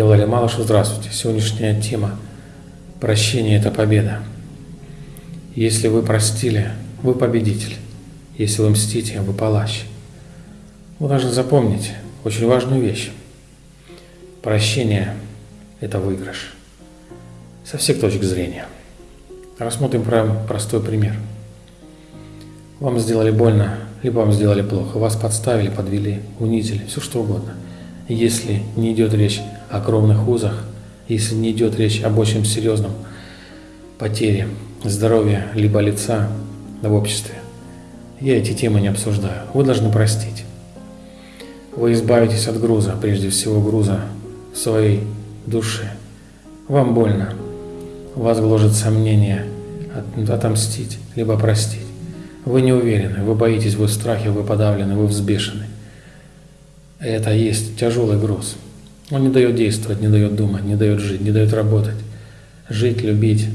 Я Владимир Малышев, здравствуйте. Сегодняшняя тема «Прощение – это победа». Если вы простили, вы победитель. Если вы мстите, вы палач. Вы должны запомнить очень важную вещь. Прощение – это выигрыш. Со всех точек зрения. Рассмотрим прям простой пример. Вам сделали больно, либо вам сделали плохо, вас подставили, подвели, унизили, все что угодно. Если не идет речь о кровных узах, если не идет речь об очень серьезном потере здоровья либо лица в обществе, я эти темы не обсуждаю. Вы должны простить. Вы избавитесь от груза, прежде всего груза своей душе. Вам больно. Вас гложет сомнение отомстить, либо простить. Вы не уверены, вы боитесь, вы в страхе, вы подавлены, вы взбешены. Это есть тяжелый груз. Он не дает действовать, не дает думать, не дает жить, не дает работать. Жить, любить,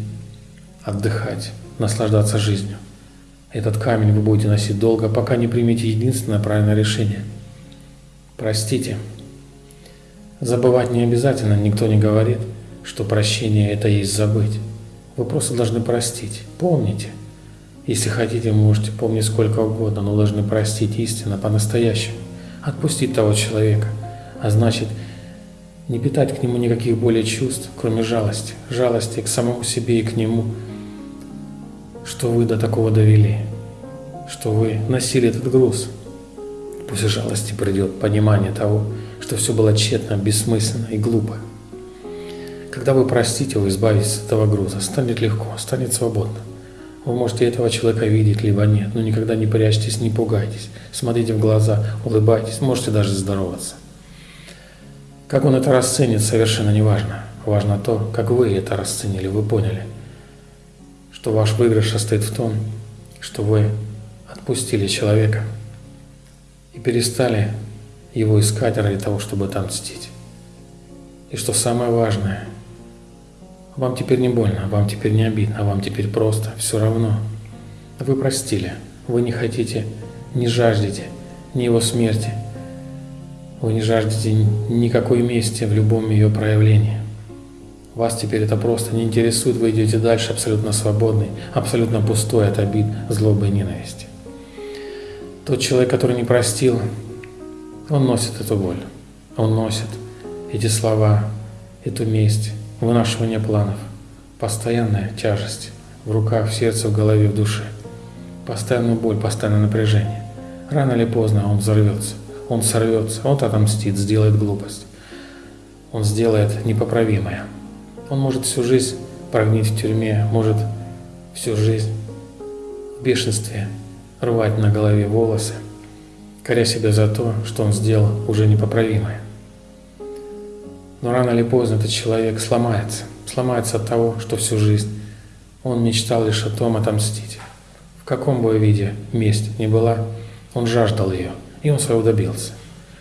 отдыхать, наслаждаться жизнью. Этот камень вы будете носить долго, пока не примете единственное правильное решение. Простите. Забывать не обязательно, никто не говорит, что прощение – это есть забыть. Вы просто должны простить. Помните – если хотите, можете помнить сколько угодно, но должны простить истинно, по-настоящему. Отпустить того человека. А значит, не питать к нему никаких более чувств, кроме жалости. Жалости к самому себе и к нему, что вы до такого довели, что вы носили этот груз. После жалости придет понимание того, что все было тщетно, бессмысленно и глупо. Когда вы простите, вы избавитесь от этого груза, станет легко, станет свободно. Вы можете этого человека видеть, либо нет, но никогда не прячьтесь, не пугайтесь. Смотрите в глаза, улыбайтесь, можете даже здороваться. Как он это расценит, совершенно не важно. Важно то, как вы это расценили, вы поняли, что ваш выигрыш состоит в том, что вы отпустили человека и перестали его искать ради того, чтобы отомстить. И что самое важное – вам теперь не больно, вам теперь не обидно, вам теперь просто, все равно. Вы простили, вы не хотите, не жаждете ни его смерти, вы не жаждете никакой мести в любом ее проявлении. Вас теперь это просто не интересует, вы идете дальше абсолютно свободный, абсолютно пустой от обид, злобы и ненависти. Тот человек, который не простил, он носит эту боль, он носит эти слова, эту месть, вынашивание планов, постоянная тяжесть в руках, в сердце, в голове, в душе, постоянная боль, постоянное напряжение. Рано или поздно он взорвется, он сорвется, он отомстит, сделает глупость. Он сделает непоправимое. Он может всю жизнь прогнить в тюрьме, может всю жизнь в бешенстве рвать на голове волосы, коря себя за то, что он сделал уже непоправимое. Но рано или поздно этот человек сломается. Сломается от того, что всю жизнь он мечтал лишь о том отомстить. В каком бы виде месть ни была, он жаждал ее, и он своего добился.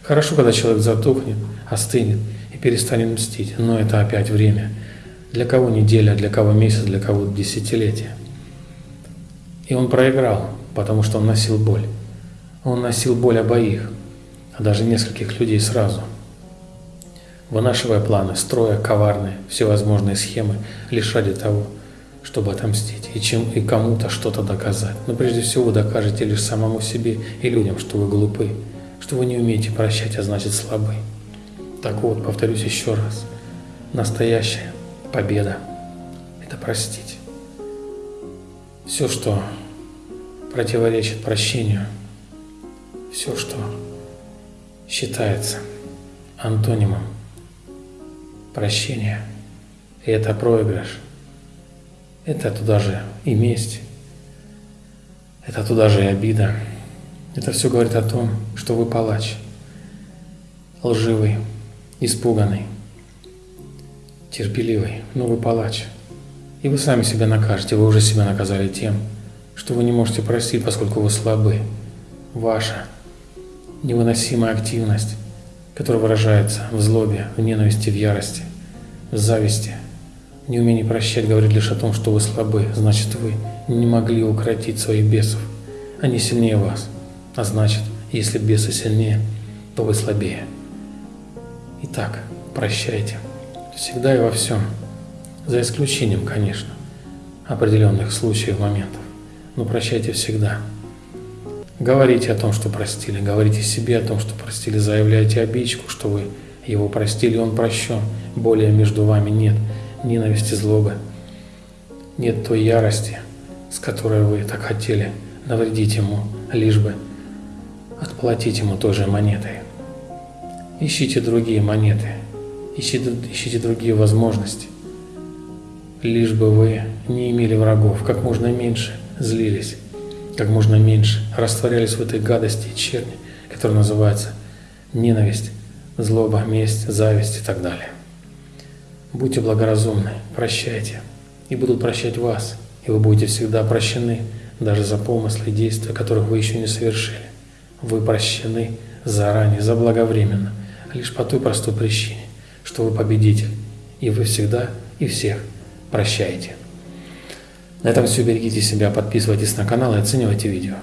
Хорошо, когда человек затухнет, остынет и перестанет мстить, но это опять время. Для кого неделя, для кого месяц, для кого десятилетие. И он проиграл, потому что он носил боль. Он носил боль обоих, а даже нескольких людей сразу – вынашивая планы, строя коварные, всевозможные схемы, лишь ради того, чтобы отомстить и, чем, и кому-то что-то доказать. Но прежде всего докажете лишь самому себе и людям, что вы глупы, что вы не умеете прощать, а значит слабы. Так вот, повторюсь еще раз, настоящая победа – это простить. Все, что противоречит прощению, все, что считается антонимом прощение. И это проигрыш. Это туда же и месть. Это туда же и обида. Это все говорит о том, что вы палач. Лживый, испуганный, терпеливый, но вы палач. И вы сами себя накажете, вы уже себя наказали тем, что вы не можете простить, поскольку вы слабы. Ваша невыносимая активность который выражается в злобе, в ненависти, в ярости, в зависти. Неумение прощать говорит лишь о том, что вы слабы, значит вы не могли укротить своих бесов. Они сильнее вас, а значит, если бесы сильнее, то вы слабее. Итак, прощайте. Всегда и во всем. За исключением, конечно, определенных случаев, моментов. Но прощайте всегда. Говорите о том, что простили, говорите себе о том, что простили, заявляйте обидчику, что вы его простили, он прощен. Более между вами нет ненависти, злобы, нет той ярости, с которой вы так хотели навредить ему, лишь бы отплатить ему той же монетой. Ищите другие монеты, ищите, ищите другие возможности, лишь бы вы не имели врагов, как можно меньше злились, как можно меньше растворялись в этой гадости и черни, которая называется ненависть, злоба, месть, зависть и так далее. Будьте благоразумны, прощайте, и будут прощать вас, и вы будете всегда прощены, даже за помыслы и действия, которых вы еще не совершили. Вы прощены заранее, заблаговременно, лишь по той простой причине, что вы победитель, и вы всегда и всех прощаете. На этом все. Берегите себя, подписывайтесь на канал и оценивайте видео.